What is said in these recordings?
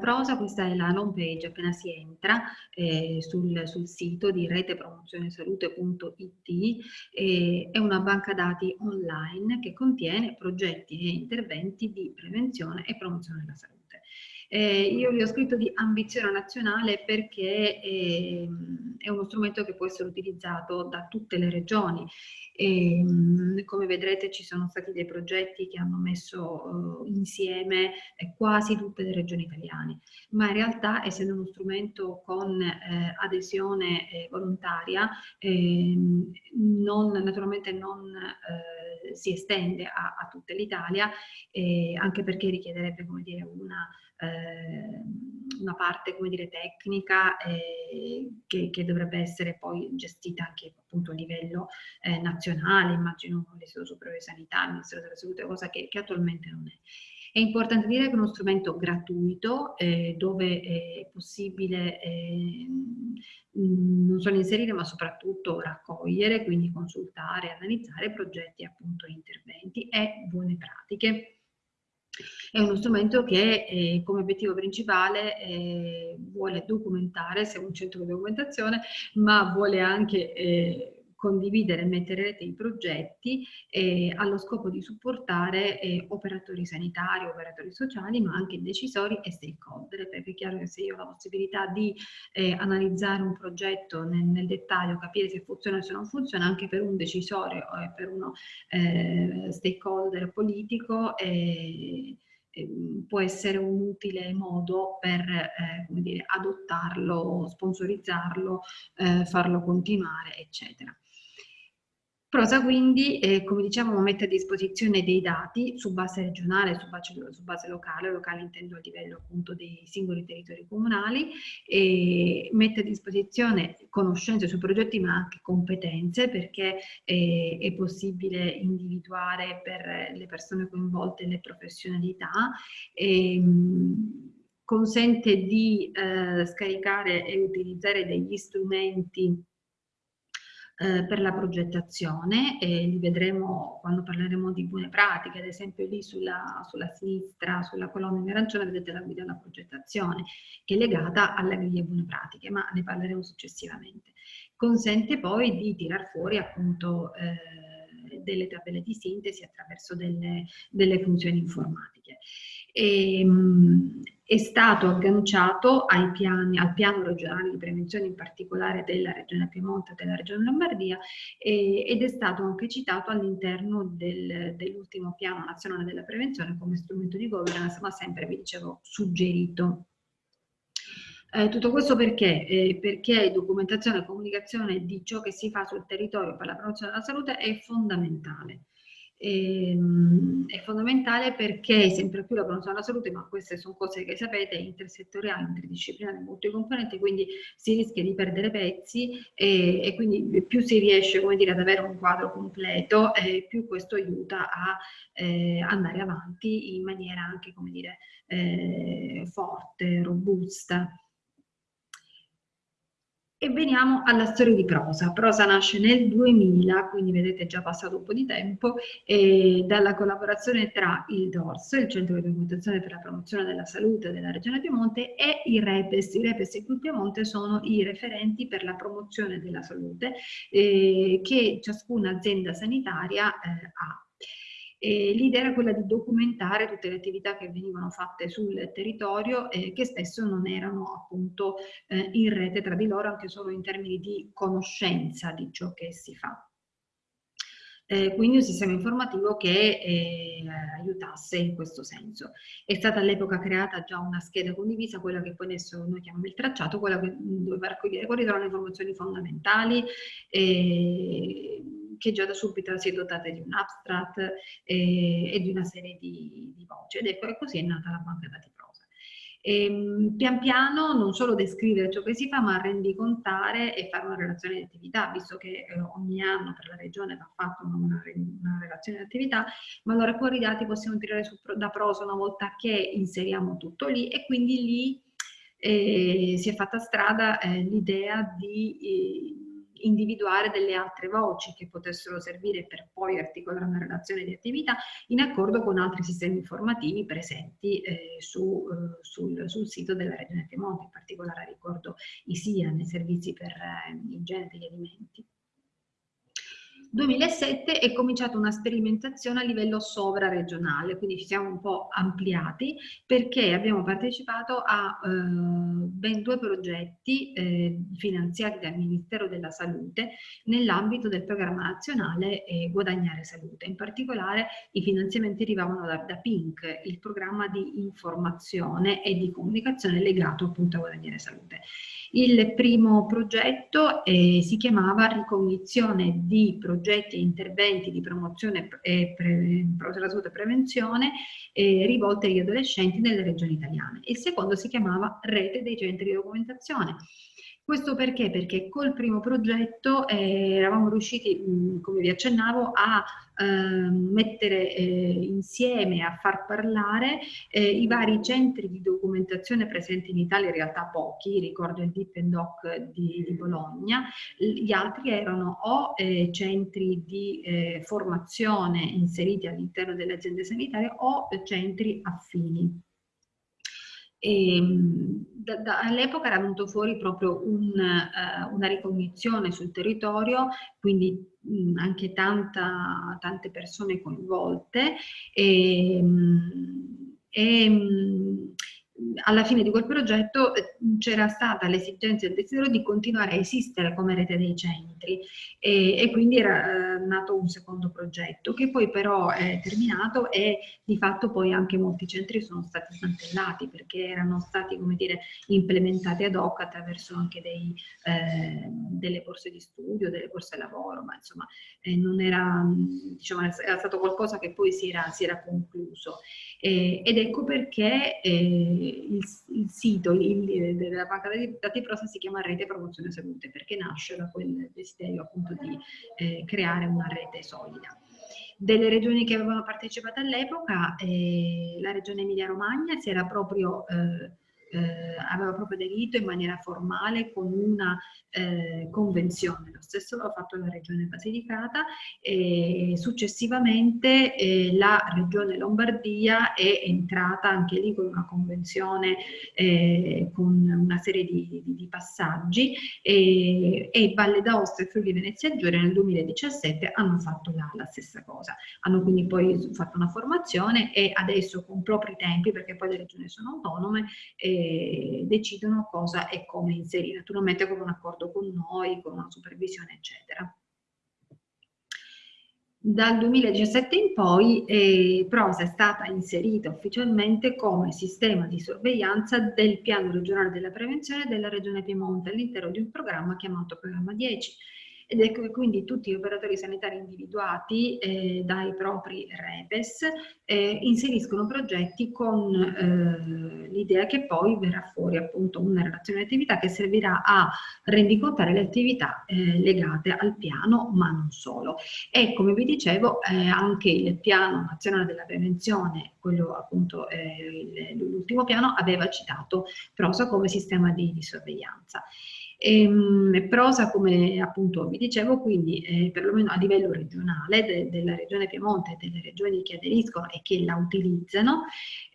Prosa, questa è la home page appena si entra eh, sul, sul, sito di retepromozionesalute.it, eh, è una banca dati online che contiene progetti e interventi di prevenzione e promozione della salute. Eh, io vi ho scritto di ambizione nazionale perché eh, è uno strumento che può essere utilizzato da tutte le regioni. E, come vedrete ci sono stati dei progetti che hanno messo uh, insieme eh, quasi tutte le regioni italiane, ma in realtà essendo uno strumento con eh, adesione eh, volontaria, ehm, non, naturalmente non eh, si estende a, a tutta l'Italia, anche perché richiederebbe come dire, una eh, una parte come dire, tecnica eh, che, che, dovrebbe essere poi gestita anche appunto a livello eh, nazionale, immagino con l'Istituto Superiore di Sanità, il Ministero della Salute, cosa che, che attualmente non è. È importante dire che è uno strumento gratuito eh, dove è possibile eh, non solo inserire ma soprattutto raccogliere, quindi consultare, analizzare progetti appunto e interventi e buone pratiche è uno strumento che eh, come obiettivo principale eh, vuole documentare, è un centro di documentazione, ma vuole anche eh, condividere e mettere in rete i progetti eh, allo scopo di supportare eh, operatori sanitari, operatori sociali, ma anche decisori e stakeholder, perché è chiaro che se io ho la possibilità di eh, analizzare un progetto nel, nel, dettaglio, capire se funziona o se non funziona, anche per un decisore o per uno eh, stakeholder politico, eh, può essere un utile modo per eh, dire, adottarlo, sponsorizzarlo, eh, farlo continuare, eccetera. Prosa quindi, eh, come diciamo, mette a disposizione dei dati su base regionale, su base, su base locale, locale intendo a livello appunto dei singoli territori comunali, mette a disposizione conoscenze sui progetti ma anche competenze perché eh, è possibile individuare per le persone coinvolte le professionalità. E, ehm, consente di eh, scaricare e utilizzare degli strumenti eh, per la progettazione e li vedremo quando parleremo di buone pratiche, ad esempio lì sulla, sulla sinistra, sulla colonna in arancione vedete la guida alla progettazione che è legata alle griglie buone pratiche, ma ne parleremo successivamente. Consente poi di tirar fuori appunto eh, delle tabelle di sintesi attraverso delle, delle funzioni informatiche. E, ehm, è stato agganciato piani, al piano regionale di prevenzione, in particolare della regione Piemonte e della regione Lombardia, e, ed è stato anche citato all'interno del, dell'ultimo piano nazionale della prevenzione come strumento di governance, ma sempre, vi dicevo, suggerito. Eh, tutto questo perché? Eh, perché documentazione e comunicazione di ciò che si fa sul territorio per la promozione della salute è fondamentale ehm, è fondamentale perché sempre più la promozione della salute, ma queste sono cose che sapete, è intersettoriale, interdisciplinare, multicomponente, quindi si rischia di perdere pezzi e, e quindi più si riesce dire, ad avere un quadro completo, eh, più questo aiuta a eh, andare avanti in maniera anche dire, eh, forte, robusta. E veniamo alla storia di Prosa. Prosa nasce nel 2000, quindi vedete è già passato un po' di tempo, dalla collaborazione tra il DORS, il Centro di Documentazione per la Promozione della Salute della Regione Piemonte, e i REPES. I REPES in Piemonte sono i referenti per la promozione della salute eh, che ciascuna azienda sanitaria eh, ha. L'idea era quella di documentare tutte le attività che venivano fatte sul territorio e che spesso non erano appunto eh, in rete tra di loro anche solo in termini di conoscenza di ciò che si fa. Eh, quindi un sistema informativo che eh, aiutasse in questo senso. È stata all'epoca creata già una scheda condivisa, quella che poi adesso noi chiamiamo il tracciato, quella che doveva raccogliere quali erano le informazioni fondamentali, eh, che già da subito si è dotata di un abstract eh, e di una serie di, di voci ed ecco, e così è nata la banca dati prosa. E, ehm, pian piano non solo descrivere ciò che si fa, ma rendicontare e fare una relazione di attività, visto che eh, ogni anno per la regione va fatta una, una, relazione di attività, ma allora poi i dati possiamo tirare su, da prosa una volta che inseriamo tutto lì e quindi lì eh, si è fatta strada eh, l'idea di eh, individuare delle altre voci che potessero servire per poi articolare una relazione di attività in accordo con altri sistemi informativi presenti eh, su, eh, sul, sul, sito della Regione Piemonte, in particolare ricordo i SIA, nei servizi per eh, igiene degli alimenti. 2007 è cominciata una sperimentazione a livello sovraregionale, quindi ci siamo un po' ampliati perché abbiamo partecipato a eh, ben due progetti eh, finanziati dal Ministero della Salute nell'ambito del programma nazionale eh, Guadagnare Salute. In particolare i finanziamenti arrivavano da, da, PINC, il programma di informazione e di comunicazione legato appunto a Guadagnare Salute. Il primo progetto eh, si chiamava Ricognizione di progetti e interventi di promozione e pre, salute e prevenzione eh, rivolte agli adolescenti nelle regioni italiane. Il secondo si chiamava Rete dei centri di documentazione. Questo perché? Perché col primo progetto eh, eravamo riusciti, mh, come vi accennavo, a eh, mettere eh, insieme, a far parlare eh, i vari centri di documentazione presenti in Italia, in realtà pochi, ricordo il Deep and Doc di, di Bologna, gli altri erano o eh, centri di eh, formazione inseriti all'interno delle aziende sanitarie o centri affini. Ehm, all'epoca era venuto fuori proprio un, uh, una ricognizione sul territorio, quindi mh, anche tanta, tante persone coinvolte e, ehm, e mh, alla fine di quel progetto eh, c'era stata l'esigenza del desiderio di continuare a esistere come rete dei centri e, e quindi era eh, nato un secondo progetto che poi però è terminato e di fatto poi anche molti centri sono stati smantellati perché erano stati come dire implementati ad hoc attraverso anche dei, eh, delle borse di studio, delle borse lavoro, ma insomma eh, non era, diciamo, era stato qualcosa che poi si era, si era concluso. Eh, ed ecco perché eh, il, il, sito il, della banca dati prosa si chiama Rete Promozione Salute, perché nasce da quel desiderio appunto di eh, creare una rete solida. Delle regioni che avevano partecipato all'epoca, eh, la regione Emilia-Romagna si era proprio eh, aveva proprio aderito in maniera formale con una eh, convenzione. Lo stesso l'ha fatto la regione Basilicata e successivamente eh, la regione Lombardia è entrata anche lì con una convenzione eh, con una serie di, di, di passaggi e, e, Valle d'Aosta e Friuli Venezia Giulia nel 2017 hanno fatto la, la stessa cosa. Hanno quindi poi fatto una formazione e adesso con propri tempi, perché poi le regioni sono autonome, eh, decidono cosa e come inserire, naturalmente con un accordo con noi, con una supervisione, eccetera. Dal 2017 in poi eh, PROSA è stata inserita ufficialmente come sistema di sorveglianza del piano regionale della prevenzione della Regione Piemonte all'interno di un programma chiamato Programma 10 ed ecco quindi tutti gli operatori sanitari individuati eh, dai propri REPES eh, inseriscono progetti con eh, l'idea che poi verrà fuori appunto una relazione di attività che servirà a rendicontare le attività eh, legate al piano, ma non solo. E come vi dicevo eh, anche il piano nazionale della prevenzione, quello appunto eh, l'ultimo piano, aveva citato PROSA come sistema di, di sorveglianza. E, ehm, prosa, come appunto vi dicevo, quindi eh, perlomeno a livello regionale, de, della regione Piemonte e delle regioni che aderiscono e che la utilizzano,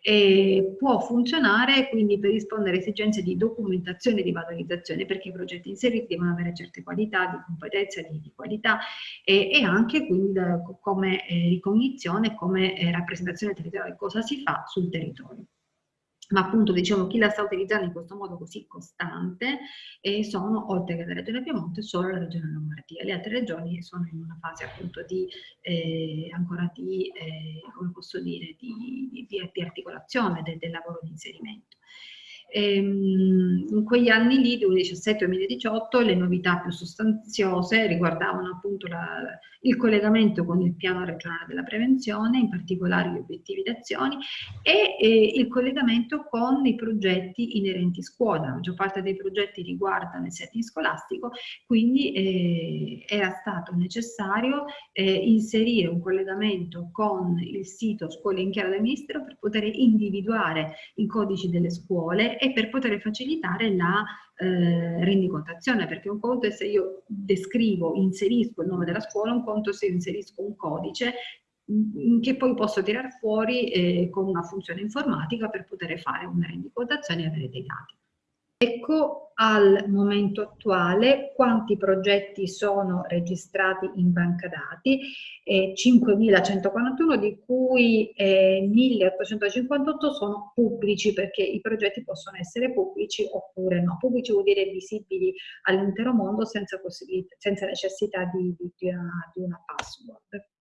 eh, può funzionare quindi per rispondere a esigenze di documentazione e di valorizzazione, perché i progetti inseriti devono avere certe qualità, di competenza, di, di qualità e, e, anche quindi da, come eh, ricognizione, come eh, rappresentazione territoriale, cosa si fa sul territorio ma appunto diciamo chi la sta utilizzando in questo modo così costante eh, sono oltre che la regione Piemonte solo la regione Lombardia. Le altre regioni sono in una fase appunto di eh, ancora di eh, come posso dire di, di, di articolazione del, del lavoro di inserimento. Ehm, in quegli anni lì, 2017-2018, le novità più sostanziose riguardavano appunto la, il collegamento con il piano regionale della prevenzione, in particolare gli obiettivi d'azione, e eh, il collegamento con i progetti inerenti scuola. La maggior parte dei progetti riguardano il setting scolastico, quindi eh, era stato necessario eh, inserire un collegamento con il sito Scuole in Chiaro del Ministero per poter individuare i codici delle scuole e per poter facilitare la eh, rendicontazione, perché un conto è se io descrivo, inserisco il nome della scuola, un conto è se io inserisco un codice mm, che poi posso tirare fuori eh, con una funzione informatica per poter fare una rendicontazione e avere dei dati. Ecco al momento attuale quanti progetti sono registrati in banca dati, eh, 5.141 di cui eh, 1.858 sono pubblici perché i progetti possono essere pubblici oppure no. Pubblici vuol dire visibili all'intero mondo senza, senza necessità di, di, di, una, di una password.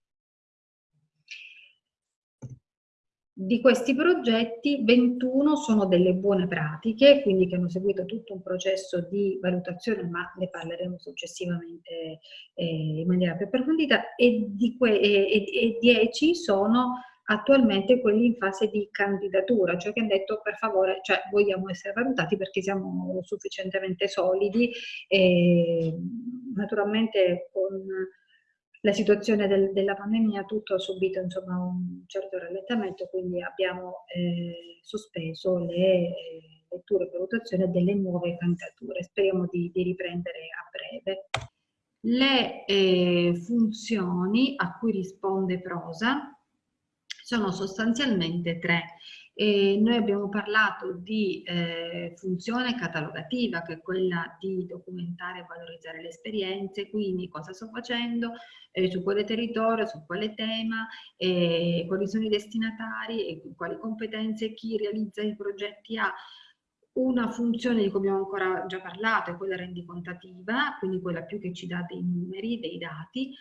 Di questi progetti 21 sono delle buone pratiche, quindi che hanno seguito tutto un processo di valutazione, ma ne parleremo successivamente eh, in maniera più approfondita, e, di e, e 10 sono attualmente quelli in fase di candidatura, cioè che hanno detto per favore, cioè vogliamo essere valutati perché siamo sufficientemente solidi e naturalmente con la situazione del, della pandemia tutto ha subito insomma, un certo rallentamento, quindi abbiamo eh, sospeso le eh, letture e valutazione delle nuove candidature. Speriamo di, di riprendere a breve. Le eh, funzioni a cui risponde Prosa sono sostanzialmente tre. E noi abbiamo parlato di eh, funzione catalogativa, che è quella di documentare e valorizzare le esperienze, quindi cosa sto facendo, eh, su quale territorio, su quale tema, eh, quali sono i destinatari, e quali competenze, chi realizza i progetti ha. Una funzione di cui abbiamo ancora già parlato è quella rendicontativa, quindi quella più che ci dà dei numeri, dei dati,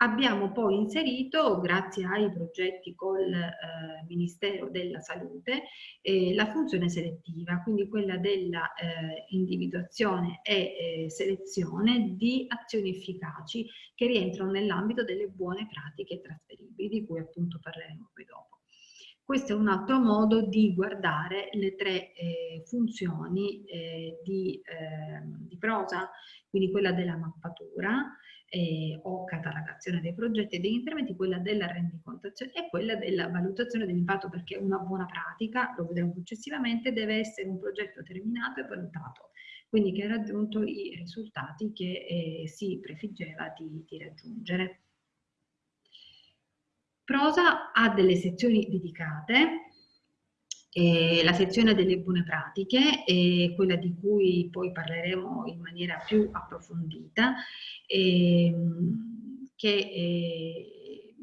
Abbiamo poi inserito, grazie ai progetti col eh, Ministero della Salute, eh, la funzione selettiva, quindi quella della eh, individuazione e eh, selezione di azioni efficaci che rientrano nell'ambito delle buone pratiche trasferibili, di cui appunto parleremo poi dopo. Questo è un altro modo di guardare le tre eh, funzioni eh, di, di prosa, quindi quella della mappatura, eh, o catalogazione dei progetti e degli interventi, quella della rendicontazione e quella della valutazione dell'impatto, perché una buona pratica, lo vedremo successivamente, deve essere un progetto terminato e valutato, quindi che ha raggiunto i risultati che eh, si prefiggeva di, di raggiungere. Prosa ha delle sezioni dedicate eh, la sezione delle buone pratiche è quella di cui poi parleremo in maniera più approfondita, ehm, che eh,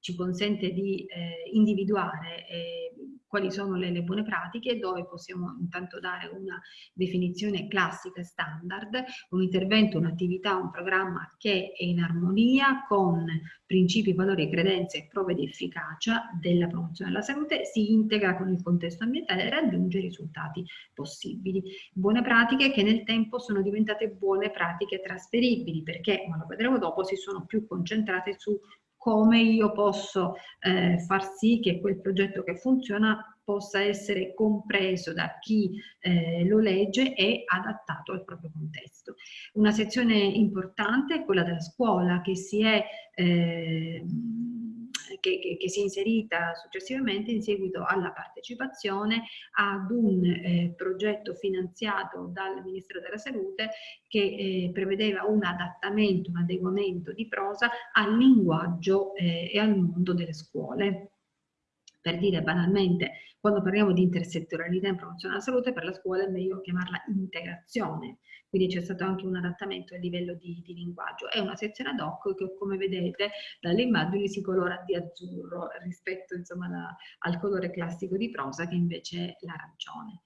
ci consente di eh, individuare eh, quali sono le, le, buone pratiche, dove possiamo intanto dare una definizione classica e standard, un intervento, un'attività, un programma che è in armonia con principi, valori, credenze e prove di efficacia della promozione della salute, si integra con il contesto ambientale e raggiunge i risultati possibili. Buone pratiche che nel tempo sono diventate buone pratiche trasferibili perché, ma lo vedremo dopo, si sono più concentrate su come io posso eh, far sì che quel progetto che funziona possa essere compreso da chi eh, lo legge e adattato al proprio contesto. Una sezione importante è quella della scuola che si è eh, che, che, che, si è inserita successivamente in seguito alla partecipazione ad un eh, progetto finanziato dal Ministero della Salute che eh, prevedeva un adattamento, un adeguamento di prosa al linguaggio eh, e al mondo delle scuole. Per dire banalmente, quando parliamo di intersettorialità in promozione della salute, per la scuola è meglio chiamarla integrazione, quindi c'è stato anche un adattamento a livello di, di linguaggio. È una sezione ad hoc che come vedete dalle immagini si colora di azzurro rispetto insomma, la, al colore classico di prosa che invece è l'arancione.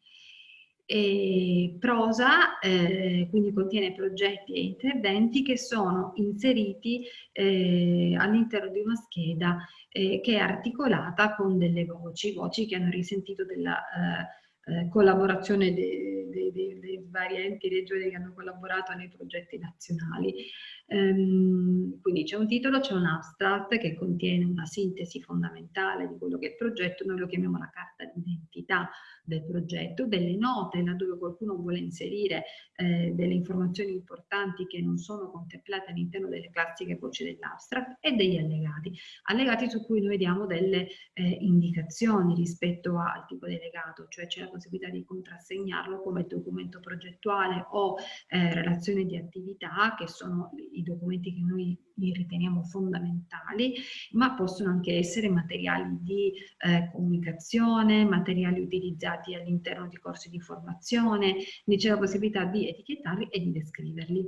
E prosa eh, quindi contiene progetti e interventi che sono inseriti eh, all'interno di una scheda eh, che è articolata con delle voci, voci che hanno risentito della eh, eh, collaborazione dei, dei, dei, dei vari enti regioni che hanno collaborato nei progetti nazionali. Ehm, quindi c'è un titolo, c'è un abstract che contiene una sintesi fondamentale di quello che è il progetto, noi lo chiamiamo la carta d'identità del progetto, delle note laddove qualcuno vuole inserire eh, delle informazioni importanti che non sono contemplate all'interno delle classiche voci dell'abstract e degli allegati. Allegati su cui noi diamo delle eh, indicazioni rispetto al tipo di allegato, cioè c'è la possibilità di contrassegnarlo come documento progettuale o eh, relazione di attività, che sono documenti che noi riteniamo fondamentali, ma possono anche essere materiali di eh, comunicazione, materiali utilizzati all'interno di corsi di formazione, c'è la possibilità di etichettarli e di descriverli,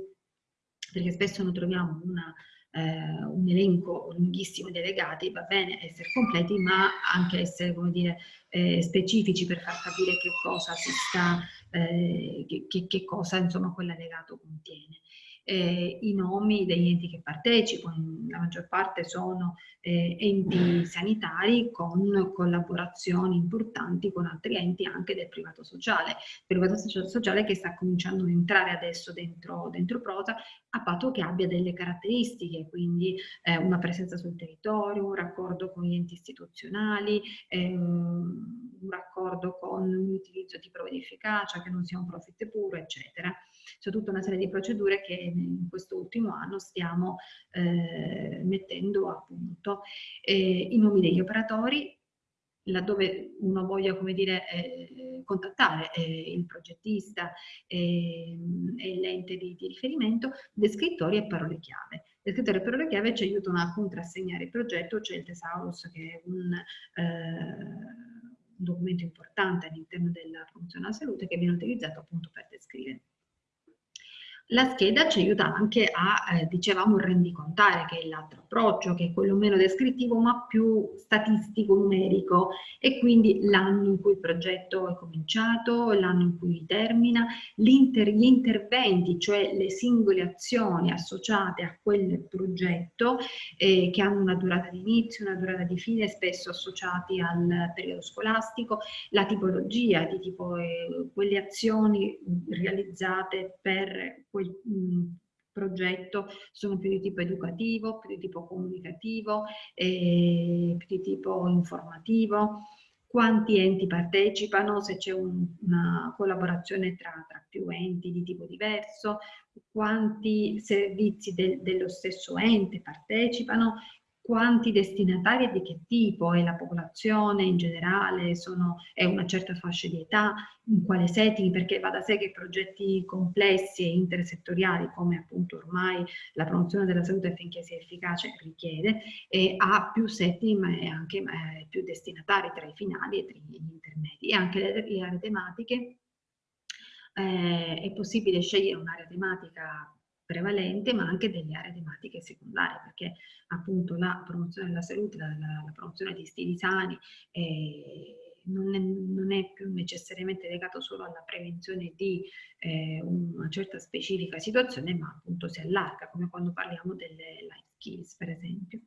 perché spesso noi troviamo una, eh, un elenco lunghissimo di legati, va bene essere completi, ma anche essere, come dire, eh, specifici per far capire che cosa si sta, eh, che, che, cosa insomma quell'allegato contiene eh, i nomi degli enti che partecipano, la maggior parte sono eh, enti sanitari con collaborazioni importanti con altri enti anche del privato sociale, privato sociale che sta cominciando ad entrare adesso dentro, dentro Prosa a patto che abbia delle caratteristiche, quindi eh, una presenza sul territorio, un raccordo con gli enti istituzionali, ehm, un raccordo con un utilizzo di prove di efficacia, che non sia un profit puro, eccetera. C'è tutta una serie di procedure che in questo ultimo anno stiamo eh, mettendo a punto. Eh, I nomi degli operatori, laddove uno voglia, come dire, eh, contattare eh, il progettista eh, e l'ente di, di, riferimento, descrittori e parole chiave. Descrittori e parole chiave ci aiutano a contrassegnare il progetto, c'è il Thesaurus che è un eh, documento importante all'interno della promozione della salute che viene utilizzato appunto per descrivere. La scheda ci aiuta anche a, eh, dicevamo, rendicontare, che è l'altro approccio, che è quello meno descrittivo ma più statistico, numerico, e quindi l'anno in cui il progetto è cominciato, l'anno in cui termina, inter gli interventi, cioè le singole azioni associate a quel progetto, eh, che hanno una durata di inizio, una durata di fine, spesso associati al periodo scolastico, la tipologia di tipo, eh, quelle azioni realizzate per quel mh, progetto sono più di tipo educativo, più di tipo comunicativo, eh, più di tipo informativo, quanti enti partecipano, se c'è un, una collaborazione tra, tra, più enti di tipo diverso, quanti servizi de, dello stesso ente partecipano, quanti destinatari e di che tipo è la popolazione in generale, sono, è una certa fascia di età, in quale setting, perché va da sé che progetti complessi e intersettoriali, come appunto ormai la promozione della salute affinché sia efficace richiede, e ha più setting e anche eh, più destinatari tra i finali e tra gli intermedi. E anche le, le aree tematiche, eh, è possibile scegliere un'area tematica prevalente, ma anche delle aree tematiche secondarie, perché appunto la promozione della salute, la, la, la promozione di stili sani eh, non, è, non, è, più necessariamente legato solo alla prevenzione di eh, una certa specifica situazione, ma appunto si allarga, come quando parliamo delle life skills, per esempio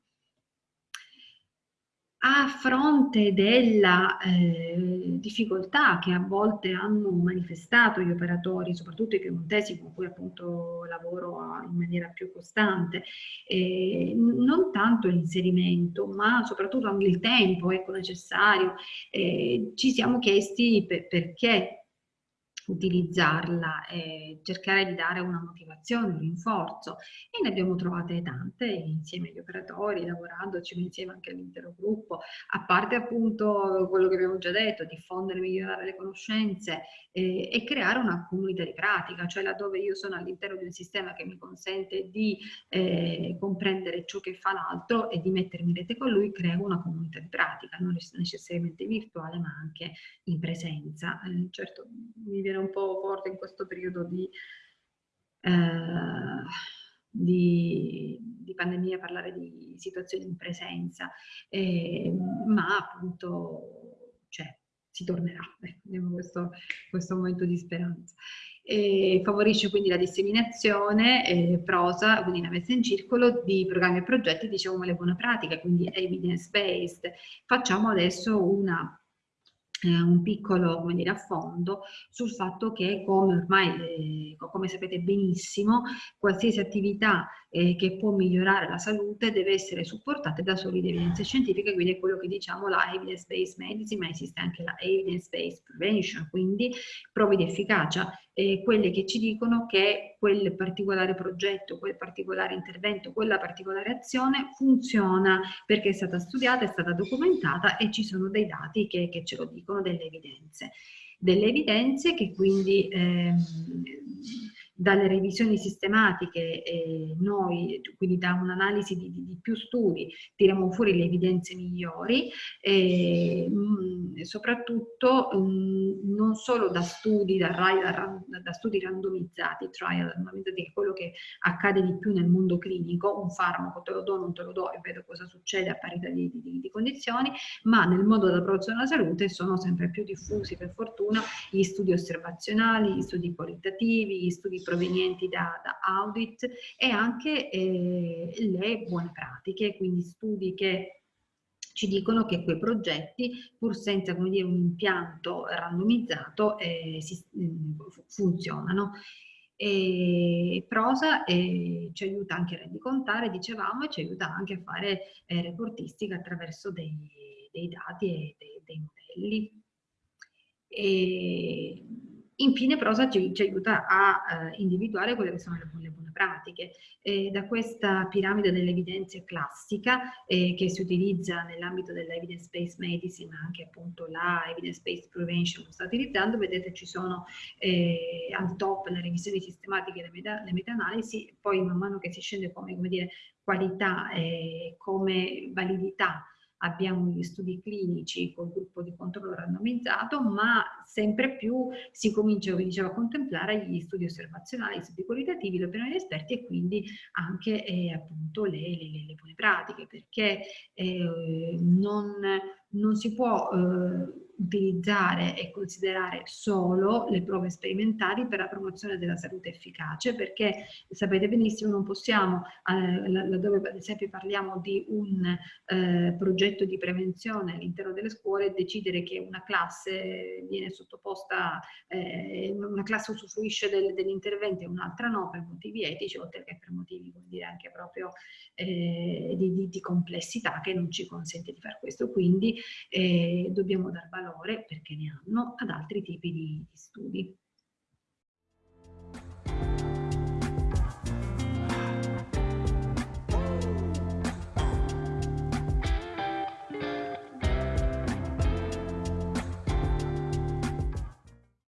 a fronte della eh, difficoltà che a volte hanno manifestato gli operatori, soprattutto i piemontesi con cui appunto lavoro in maniera più costante, eh, non tanto l'inserimento, ma soprattutto anche il tempo ecco, necessario, eh, ci siamo chiesti per, perché utilizzarla e cercare di dare una motivazione, un rinforzo. E ne abbiamo trovate tante insieme agli operatori, lavorandoci insieme anche all'intero gruppo, a parte appunto quello che abbiamo già detto, diffondere migliorare le conoscenze eh, e creare una comunità di pratica, cioè laddove io sono all'interno di un sistema che mi consente di eh, comprendere ciò che fa l'altro e di mettermi in rete con lui, creo una comunità di pratica, non necessariamente virtuale ma anche in presenza. Eh, certo, mi viene un po' forte in questo periodo di, eh, di, di pandemia parlare di situazioni in presenza, eh, ma appunto cioè, si tornerà, ecco, abbiamo questo, questo momento di speranza. E favorisce quindi la disseminazione eh, prosa, quindi la messa in circolo di programmi e progetti, diciamo le buone pratiche, quindi evidence based. Facciamo adesso una eh, un piccolo come dire, affondo sul fatto che come ormai, eh, come sapete benissimo, qualsiasi attività eh, che può migliorare la salute deve essere supportata da solide evidenze scientifiche, quindi è quello che diciamo la evidence-based medicine, ma esiste anche la evidence-based prevention, quindi prove di efficacia, eh, quelle che ci dicono che quel particolare progetto, quel particolare intervento, quella particolare azione funziona perché è stata studiata, è stata documentata e ci sono dei dati che, che ce lo dicono, delle evidenze. Delle evidenze che quindi ehm, dalle revisioni sistematiche eh, noi, quindi da un'analisi di, di, più studi, tiriamo fuori le evidenze migliori, e, mh, soprattutto mh, non solo da studi, da, da, da studi randomizzati, trial randomizzati, che è quello che accade di più nel mondo clinico, un farmaco te lo do, non te lo do e vedo cosa succede a parità di, di, di condizioni, ma nel mondo della promozione della salute sono sempre più diffusi per fortuna gli studi osservazionali, gli studi qualitativi, gli studi provenienti da, da audit e anche eh, le buone pratiche, quindi studi che ci dicono che quei progetti, pur senza come dire, un impianto randomizzato, eh, si, mm, funzionano. E Prosa eh, ci aiuta anche a rendicontare, dicevamo, e ci aiuta anche a fare eh, reportistica attraverso dei, dei dati e dei, dei modelli. E, Infine Prosa ci, ci aiuta a eh, individuare quelle che sono le, le buone pratiche. Eh, da questa piramide delle evidenze classica eh, che si utilizza nell'ambito dell'evidence-based medicine, ma anche appunto la evidence-based prevention sta utilizzando, vedete ci sono eh, al top le revisioni sistematiche e le, meta, meta-analisi, poi man mano che si scende come, come dire, qualità e come validità abbiamo gli studi clinici col gruppo di controllo randomizzato, ma sempre più si comincia, come dicevo, a contemplare gli studi osservazionali, gli studi qualitativi, le opinioni di esperti e quindi anche eh, appunto le, le, le, buone pratiche, perché eh, non, non, si può eh, utilizzare e considerare solo le prove sperimentali per la promozione della salute efficace perché sapete benissimo non possiamo, eh, laddove ad esempio parliamo di un eh, progetto di prevenzione all'interno delle scuole, decidere che una classe viene sottoposta, eh, una classe usufruisce del, degli e un'altra no per motivi etici oltre che per motivi come dire, anche proprio eh, di, di, di, complessità che non ci consente di fare questo. Quindi eh, dobbiamo dar valore valore, perché ne hanno, ad altri tipi di, di studi.